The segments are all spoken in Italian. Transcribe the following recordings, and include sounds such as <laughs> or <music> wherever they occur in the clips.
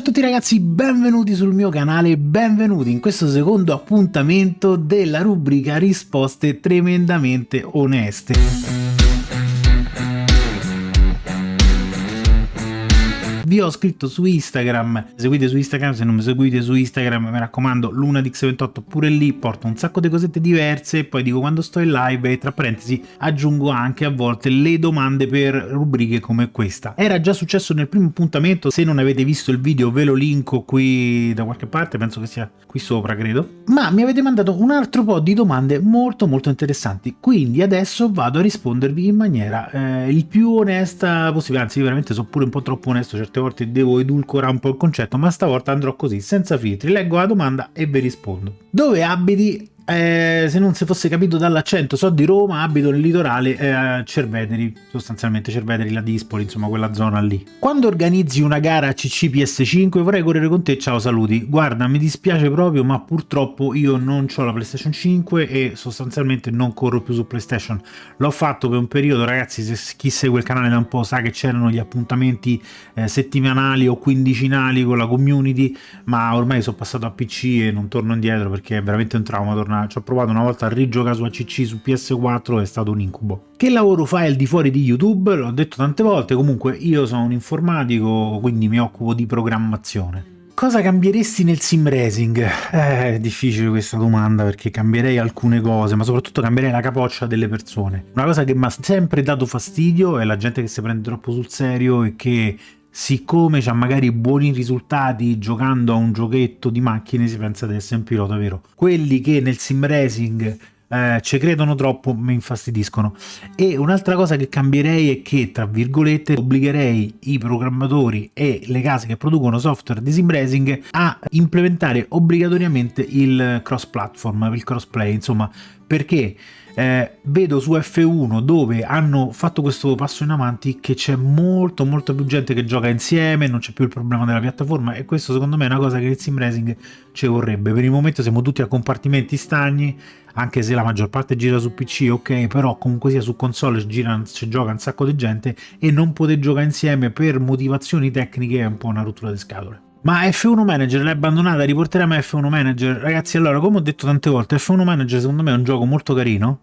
Ciao a tutti ragazzi, benvenuti sul mio canale, benvenuti in questo secondo appuntamento della rubrica risposte tremendamente oneste. Vi ho scritto su Instagram, seguite su Instagram, se non mi seguite su Instagram mi raccomando lunadix28 pure lì porto un sacco di cosette diverse poi dico quando sto in live e tra parentesi aggiungo anche a volte le domande per rubriche come questa. Era già successo nel primo appuntamento, se non avete visto il video ve lo linko qui da qualche parte, penso che sia qui sopra credo, ma mi avete mandato un altro po' di domande molto molto interessanti, quindi adesso vado a rispondervi in maniera eh, il più onesta possibile, anzi veramente sono pure un po' troppo onesto certe volte devo edulcorare un po' il concetto, ma stavolta andrò così, senza filtri, leggo la domanda e vi rispondo. Dove abiti? Eh, se non si fosse capito dall'accento, so di Roma, abito nel litorale eh, a Cerveteri, sostanzialmente Cerveteri, la Dispoli, insomma quella zona lì. Quando organizzi una gara CC PS5 vorrei correre con te, ciao saluti. Guarda, mi dispiace proprio, ma purtroppo io non ho la PlayStation 5 e sostanzialmente non corro più su PlayStation. L'ho fatto per un periodo, ragazzi, se chi segue il canale da un po' sa che c'erano gli appuntamenti eh, settimanali o quindicinali con la community, ma ormai sono passato a PC e non torno indietro perché è veramente un trauma tornare ci ho provato una volta a rigiocare su ACC su PS4 è stato un incubo. Che lavoro fai al di fuori di YouTube? L'ho detto tante volte, comunque io sono un informatico, quindi mi occupo di programmazione. Cosa cambieresti nel sim racing? Eh, è difficile questa domanda perché cambierei alcune cose, ma soprattutto cambierei la capoccia delle persone. Una cosa che mi ha sempre dato fastidio è la gente che si prende troppo sul serio e che siccome ha magari buoni risultati giocando a un giochetto di macchine si pensa di essere un pilota vero? Quelli che nel sim racing eh, ci credono troppo mi infastidiscono. E un'altra cosa che cambierei è che tra virgolette obbligherei i programmatori e le case che producono software di sim racing a implementare obbligatoriamente il cross platform il crossplay insomma perché eh, vedo su F1 dove hanno fatto questo passo in avanti che c'è molto molto più gente che gioca insieme, non c'è più il problema della piattaforma e questo secondo me è una cosa che il sim racing ci vorrebbe. Per il momento siamo tutti a compartimenti stagni, anche se la maggior parte gira su PC, ok, però comunque sia su console gira, ci gioca un sacco di gente e non poter giocare insieme per motivazioni tecniche è un po' una rottura di scatole. Ma F1 Manager l'hai abbandonata, riporteremo F1 Manager? Ragazzi, allora, come ho detto tante volte, F1 Manager secondo me è un gioco molto carino,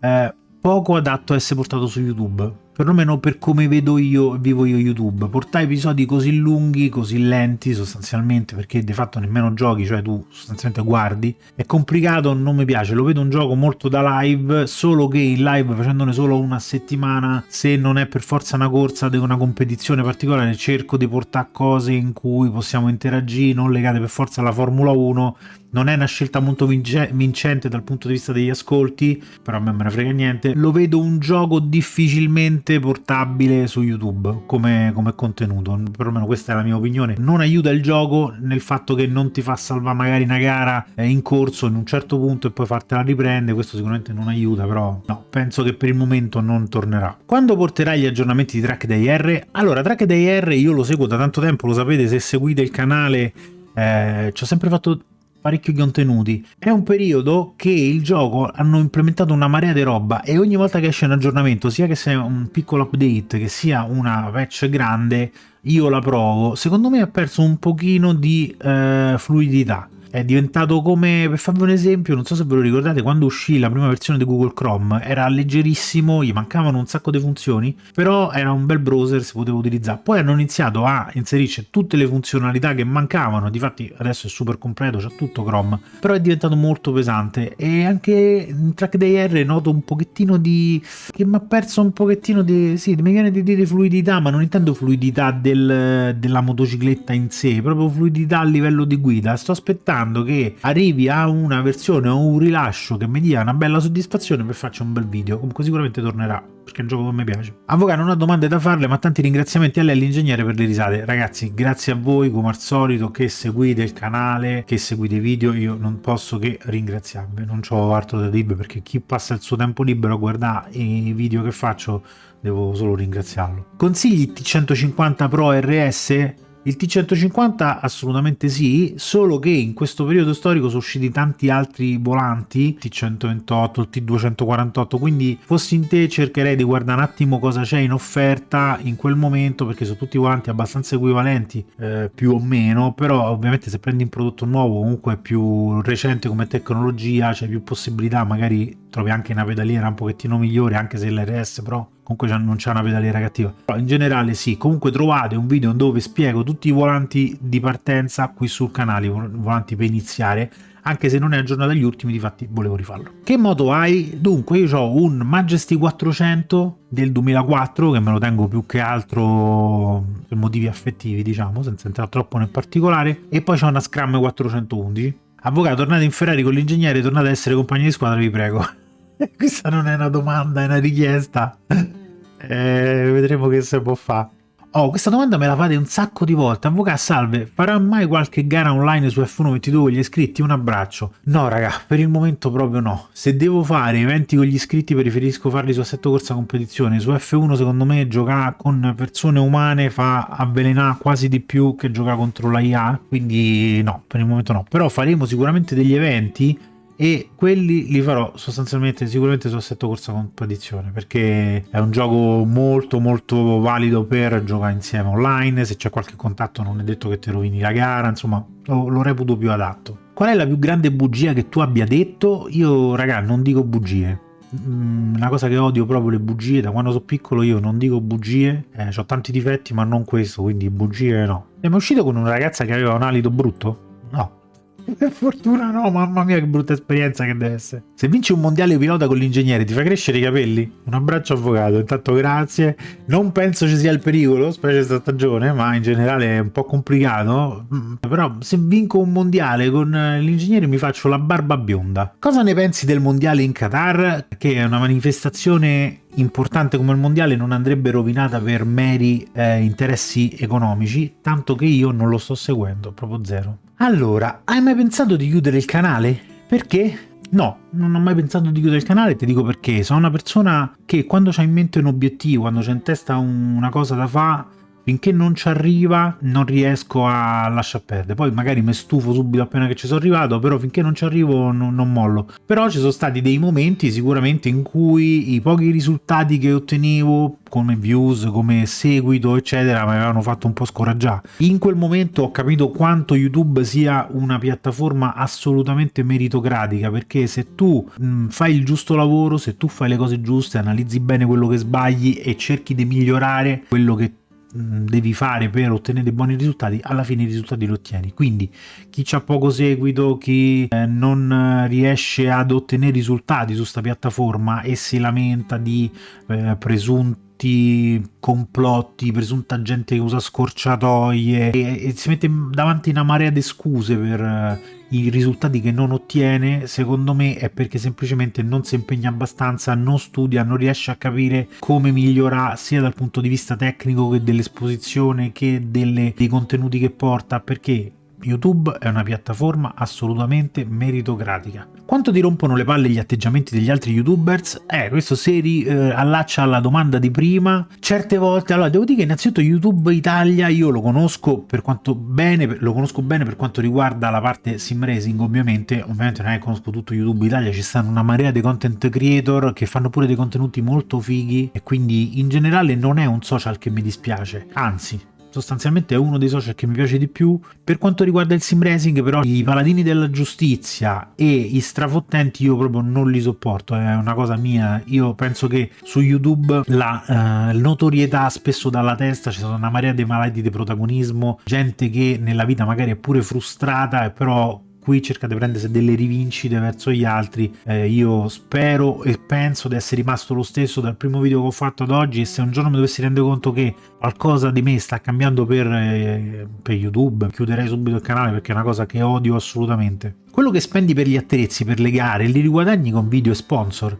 eh, poco adatto a essere portato su YouTube perlomeno per come vedo io vivo io YouTube. Portare episodi così lunghi, così lenti sostanzialmente, perché di fatto nemmeno giochi, cioè tu sostanzialmente guardi, è complicato, non mi piace, lo vedo un gioco molto da live, solo che in live facendone solo una settimana, se non è per forza una corsa di una competizione particolare, cerco di portare cose in cui possiamo interagire, non legate per forza alla Formula 1, non è una scelta molto vincente dal punto di vista degli ascolti, però a me me ne frega niente, lo vedo un gioco difficilmente facilmente portabile su YouTube come, come, contenuto, perlomeno questa è la mia opinione. Non aiuta il gioco nel fatto che non ti fa salvare magari una gara in corso in un certo punto e poi fartela riprendere, questo sicuramente non aiuta, però no, penso che per il momento non tornerà. Quando porterai gli aggiornamenti di Track Day R? Allora, Track Day R io lo seguo da tanto tempo, lo sapete se seguite il canale, eh, ci ho sempre fatto parecchio contenuti. È un periodo che il gioco hanno implementato una marea di roba e ogni volta che esce un aggiornamento, sia che sia un piccolo update, che sia una patch grande, io la provo. Secondo me ha perso un pochino di eh, fluidità è diventato come, per farvi un esempio, non so se ve lo ricordate, quando uscì la prima versione di Google Chrome era leggerissimo, gli mancavano un sacco di funzioni, però era un bel browser, si poteva utilizzare. Poi hanno iniziato a inserirci tutte le funzionalità che mancavano, difatti adesso è super completo, c'è tutto Chrome, però è diventato molto pesante e anche in Trackday R noto un pochettino di... che mi ha perso un pochettino di... sì, mi viene di dire fluidità, ma non intendo fluidità del, della motocicletta in sé, proprio fluidità a livello di guida, sto aspettando sperando che arrivi a una versione o un rilascio che mi dia una bella soddisfazione per farci un bel video, comunque sicuramente tornerà perché è un gioco che mi piace. Avvocato non ho domande da farle ma tanti ringraziamenti a lei l'ingegnere per le risate. Ragazzi grazie a voi come al solito che seguite il canale, che seguite i video, io non posso che ringraziarvi, non ho altro da dirvi perché chi passa il suo tempo libero a guardare i video che faccio devo solo ringraziarlo. Consigli T150 Pro RS? Il T150 assolutamente sì, solo che in questo periodo storico sono usciti tanti altri volanti, T128, il T248, quindi fossi in te cercherei di guardare un attimo cosa c'è in offerta in quel momento, perché sono tutti volanti abbastanza equivalenti, eh, più o meno, però ovviamente se prendi un prodotto nuovo, comunque più recente come tecnologia, c'è più possibilità, magari trovi anche una pedaliera un pochettino migliore, anche se l'RS Pro comunque non c'è una pedaliera cattiva. Però in generale sì comunque trovate un video dove spiego tutti i volanti di partenza qui sul canale volanti per iniziare anche se non è aggiornato agli ultimi difatti volevo rifarlo. Che moto hai? dunque io ho un Majesty 400 del 2004 che me lo tengo più che altro per motivi affettivi diciamo senza entrare troppo nel particolare e poi c'ho una Scram 411 avvocato tornate in Ferrari con l'ingegnere tornate ad essere compagni di squadra vi prego. <laughs> Questa non è una domanda è una richiesta. Eh, vedremo che si può fare. Oh, questa domanda me la fate un sacco di volte. Avvocato, salve, farà mai qualche gara online su F1 22 con gli iscritti? Un abbraccio. No, raga, per il momento proprio no. Se devo fare eventi con gli iscritti preferisco farli su assetto corsa competizione. Su F1 secondo me giocare con persone umane fa avvelenare quasi di più che giocare contro la quindi no, per il momento no. Però faremo sicuramente degli eventi e quelli li farò sostanzialmente sicuramente su assetto corsa competizione perché è un gioco molto molto valido per giocare insieme online. Se c'è qualche contatto non è detto che ti rovini la gara insomma lo, lo reputo più adatto. Qual è la più grande bugia che tu abbia detto? Io raga non dico bugie. Mm, una cosa che odio proprio le bugie da quando sono piccolo io non dico bugie. Eh, ho tanti difetti ma non questo quindi bugie no. Siamo uscito con una ragazza che aveva un alito brutto? <laughs> per fortuna no, mamma mia che brutta esperienza che deve essere. Se vinci un mondiale pilota con l'ingegnere ti fa crescere i capelli? Un abbraccio avvocato, intanto grazie. Non penso ci sia il pericolo, specie questa stagione, ma in generale è un po' complicato. Mm, però se vinco un mondiale con l'ingegnere mi faccio la barba bionda. Cosa ne pensi del mondiale in Qatar? Che è una manifestazione importante come il mondiale non andrebbe rovinata per meri eh, interessi economici, tanto che io non lo sto seguendo, proprio zero. Allora, hai mai pensato di chiudere il canale? Perché? No, non ho mai pensato di chiudere il canale, ti dico perché. Sono una persona che quando c'ha in mente un obiettivo, quando c'è in testa una cosa da fare, finché non ci arriva non riesco a lasciar perdere. Poi magari mi stufo subito appena che ci sono arrivato però finché non ci arrivo non, non, mollo. Però ci sono stati dei momenti sicuramente in cui i pochi risultati che ottenevo come views, come seguito eccetera mi avevano fatto un po' scoraggiare. In quel momento ho capito quanto YouTube sia una piattaforma assolutamente meritocratica perché se tu mh, fai il giusto lavoro se tu fai le cose giuste analizzi bene quello che sbagli e cerchi di migliorare quello che Mm, devi fare per ottenere buoni risultati alla fine i risultati li ottieni. Quindi chi ha poco seguito chi eh, non riesce ad ottenere risultati su questa piattaforma e si lamenta di eh, presunti complotti, presunta gente che usa scorciatoie e, e si mette davanti una marea di scuse per uh, i risultati che non ottiene, secondo me è perché semplicemente non si impegna abbastanza, non studia, non riesce a capire come migliorare sia dal punto di vista tecnico che dell'esposizione che delle, dei contenuti che porta, perché YouTube è una piattaforma assolutamente meritocratica. Quanto ti rompono le palle gli atteggiamenti degli altri youtubers? Eh, questo si riallaccia eh, alla domanda di prima. Certe volte, allora devo dire che innanzitutto YouTube Italia io lo conosco per quanto bene, lo conosco bene per quanto riguarda la parte sim racing ovviamente, ovviamente non è che conosco tutto YouTube Italia, ci stanno una marea di content creator che fanno pure dei contenuti molto fighi e quindi in generale non è un social che mi dispiace, anzi sostanzialmente è uno dei social che mi piace di più. Per quanto riguarda il sim racing però i paladini della giustizia e i strafottenti io proprio non li sopporto, è una cosa mia, io penso che su YouTube la uh, notorietà spesso dalla testa, ci sono una marea di malati di protagonismo, gente che nella vita magari è pure frustrata e però qui cerca di prendersi delle rivincite verso gli altri. Eh, io spero e penso di essere rimasto lo stesso dal primo video che ho fatto ad oggi e se un giorno mi dovessi rendere conto che qualcosa di me sta cambiando per, eh, per youtube chiuderei subito il canale perché è una cosa che odio assolutamente. Quello che spendi per gli attrezzi per le gare li riguadagni con video e sponsor.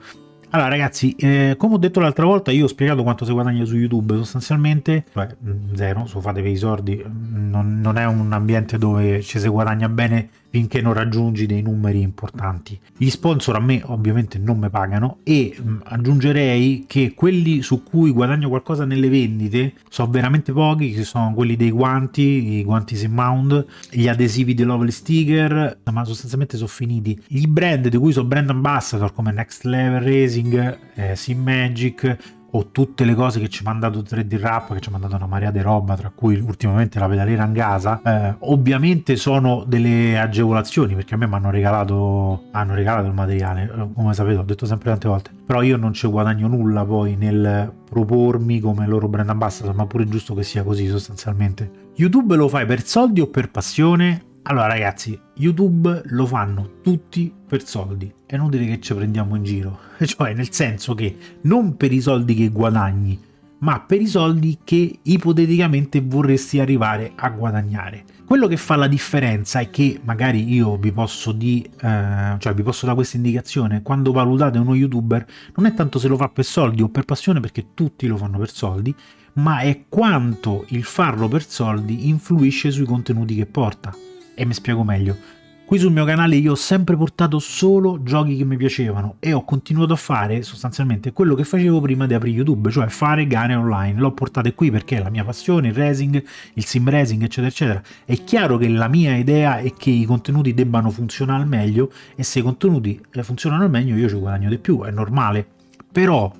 Allora ragazzi, eh, come ho detto l'altra volta, io ho spiegato quanto si guadagna su YouTube, sostanzialmente, cioè zero, so fatevi i sordi, non, non, è un ambiente dove ci si guadagna bene finché non raggiungi dei numeri importanti. Gli sponsor a me ovviamente non mi pagano e mh, aggiungerei che quelli su cui guadagno qualcosa nelle vendite sono veramente pochi, che sono quelli dei guanti, i guanti Simmound, gli adesivi di Lovely Sticker, ma sostanzialmente sono finiti. I brand di cui sono brand ambassador come Next Level Racing, eh, Sim Magic, o tutte le cose che ci ha mandato 3D Rap, che ci ha mandato una marea di roba, tra cui ultimamente la pedaliera in casa, eh, ovviamente sono delle agevolazioni, perché a me mi hanno regalato, hanno regalato il materiale, eh, come sapete ho detto sempre tante volte, però io non ci guadagno nulla poi nel propormi come loro brand ambassador, ma pure giusto che sia così sostanzialmente. YouTube lo fai per soldi o per passione? Allora ragazzi, YouTube lo fanno tutti per soldi, è inutile che ci prendiamo in giro, <laughs> cioè nel senso che non per i soldi che guadagni, ma per i soldi che ipoteticamente vorresti arrivare a guadagnare. Quello che fa la differenza è che magari io vi posso di, eh, cioè vi posso dare questa indicazione. Quando valutate uno youtuber non è tanto se lo fa per soldi o per passione perché tutti lo fanno per soldi, ma è quanto il farlo per soldi influisce sui contenuti che porta e mi spiego meglio. Qui sul mio canale io ho sempre portato solo giochi che mi piacevano e ho continuato a fare sostanzialmente quello che facevo prima di aprire YouTube, cioè fare gare online. L'ho portate qui perché è la mia passione, il racing, il sim racing, eccetera, eccetera. È chiaro che la mia idea è che i contenuti debbano funzionare al meglio e se i contenuti eh, funzionano al meglio io ci guadagno di più, è normale. Però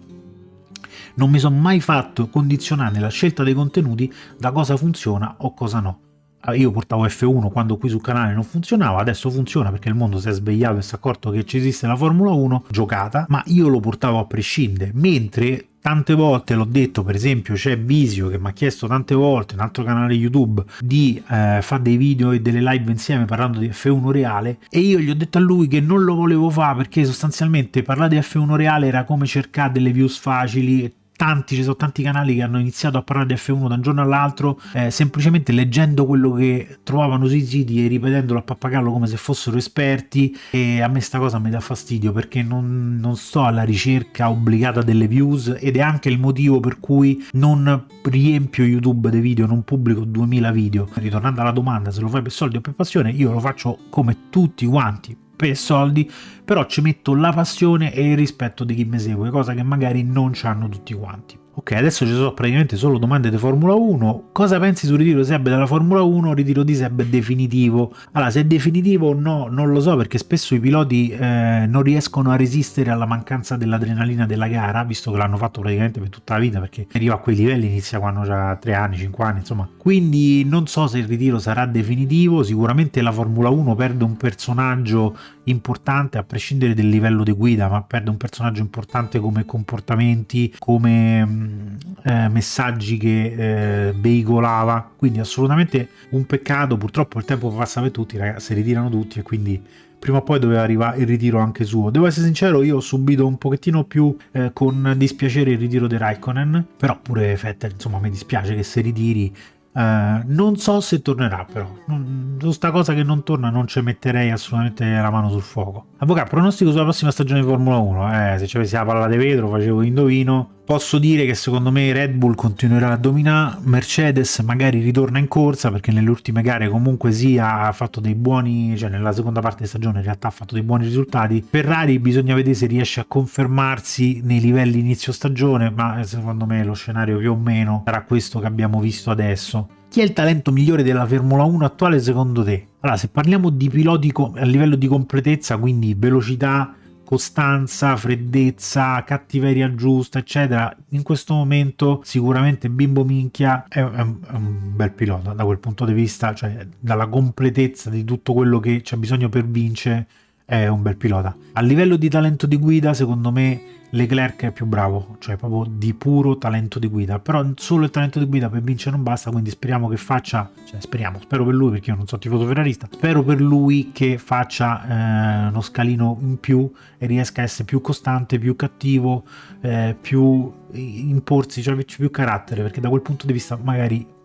non mi sono mai fatto condizionare nella scelta dei contenuti da cosa funziona o cosa no. Ah, io portavo F1 quando qui sul canale non funzionava, adesso funziona perché il mondo si è svegliato e si è accorto che ci esiste la Formula 1 giocata, ma io lo portavo a prescindere, mentre tante volte l'ho detto, per esempio c'è Visio che mi ha chiesto tante volte, un altro canale YouTube, di eh, fare dei video e delle live insieme parlando di F1 reale e io gli ho detto a lui che non lo volevo fare perché sostanzialmente parlare di F1 reale era come cercare delle views facili tanti, ci sono tanti canali che hanno iniziato a parlare di F1 da un giorno all'altro eh, semplicemente leggendo quello che trovavano sui siti e ripetendolo a pappagallo come se fossero esperti e a me sta cosa mi dà fastidio perché non, non sto alla ricerca obbligata delle views ed è anche il motivo per cui non riempio YouTube dei video, non pubblico 2000 video. Ritornando alla domanda se lo fai per soldi o per passione, io lo faccio come tutti quanti per soldi, però ci metto la passione e il rispetto di chi mi segue, cosa che magari non hanno tutti quanti. Ok, adesso ci sono praticamente solo domande di Formula 1. Cosa pensi sul ritiro di Seb dalla Formula 1? Il ritiro di Seb definitivo. Allora, se è definitivo o no, non lo so, perché spesso i piloti eh, non riescono a resistere alla mancanza dell'adrenalina della gara, visto che l'hanno fatto praticamente per tutta la vita, perché arriva a quei livelli, inizia quando ha 3 anni, 5 anni, insomma. Quindi non so se il ritiro sarà definitivo, sicuramente la Formula 1 perde un personaggio importante a prescindere dal livello di guida, ma perde un personaggio importante come comportamenti, come mm, eh, messaggi che eh, veicolava, quindi assolutamente un peccato, purtroppo il tempo passa per tutti, ragazzi, si ritirano tutti e quindi prima o poi doveva arrivare il ritiro anche suo. Devo essere sincero, io ho subito un pochettino più eh, con dispiacere il ritiro di Raikkonen, però pure Vettel, insomma, mi dispiace che si ritiri Uh, non so se tornerà però, su sta cosa che non torna non ci metterei assolutamente la mano sul fuoco. Avvocato, pronostico sulla prossima stagione di Formula 1, eh, se ci avessi la palla di vetro facevo indovino, posso dire che secondo me Red Bull continuerà a dominare, Mercedes magari ritorna in corsa perché nelle ultime gare comunque sia ha fatto dei buoni, cioè nella seconda parte di stagione in realtà ha fatto dei buoni risultati, Ferrari bisogna vedere se riesce a confermarsi nei livelli inizio stagione, ma secondo me lo scenario più o meno sarà questo che abbiamo visto adesso. Chi è il talento migliore della Formula 1 attuale secondo te? Allora, se parliamo di piloti a livello di completezza, quindi velocità, costanza, freddezza, cattiveria giusta, eccetera, in questo momento sicuramente Bimbo Minchia è, un, è, un, bel pilota da quel punto di vista, cioè dalla completezza di tutto quello che c'è bisogno per vincere, è un bel pilota. A livello di talento di guida, secondo me Leclerc è più bravo, cioè proprio di puro talento di guida, però solo il talento di guida per vincere non basta, quindi speriamo che faccia, cioè speriamo, spero per lui perché io non so tifoso ferrarista, spero per lui che faccia eh, uno scalino in più e riesca a essere più costante, più cattivo, eh, più imporsi, cioè più carattere, perché da quel punto di vista magari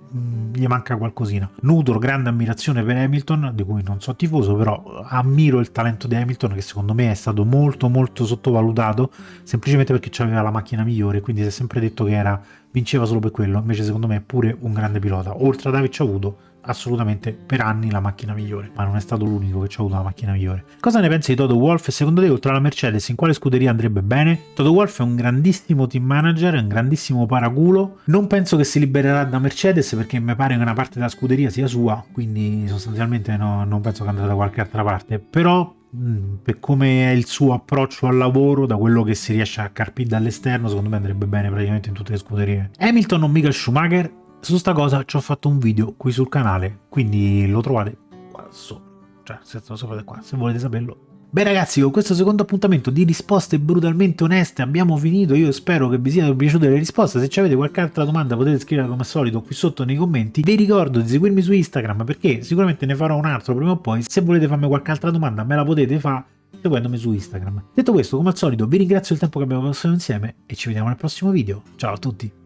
gli manca qualcosina. Nutro grande ammirazione per Hamilton, di cui non so tifoso, però ammiro il talento di Hamilton che secondo me è stato molto molto sottovalutato, semplicemente perché aveva la macchina migliore, quindi si è sempre detto che era, vinceva solo per quello, invece secondo me è pure un grande pilota. Oltre ad averci avuto assolutamente per anni la macchina migliore, ma non è stato l'unico che ci ha avuto la macchina migliore. Cosa ne pensi di Toto Wolff secondo te oltre alla Mercedes in quale scuderia andrebbe bene? Toto Wolff è un grandissimo team manager, è un grandissimo paraculo, non penso che si libererà da Mercedes perché mi pare che una parte della scuderia sia sua, quindi sostanzialmente no, non penso che andrà da qualche altra parte, però mm, per come è il suo approccio al lavoro, da quello che si riesce a carpire dall'esterno, secondo me andrebbe bene praticamente in tutte le scuderie. Hamilton o Michael Schumacher? Su sta cosa ci ho fatto un video qui sul canale, quindi lo trovate qua sopra. Cioè, se qua, se volete saperlo. Beh ragazzi, con questo secondo appuntamento di risposte brutalmente oneste abbiamo finito, io spero che vi siano piaciute le risposte, se avete qualche altra domanda potete scriverla come al solito qui sotto nei commenti, vi ricordo di seguirmi su Instagram perché sicuramente ne farò un altro prima o poi, se volete farmi qualche altra domanda me la potete fare seguendomi su Instagram. Detto questo, come al solito vi ringrazio del tempo che abbiamo passato insieme e ci vediamo nel prossimo video, ciao a tutti!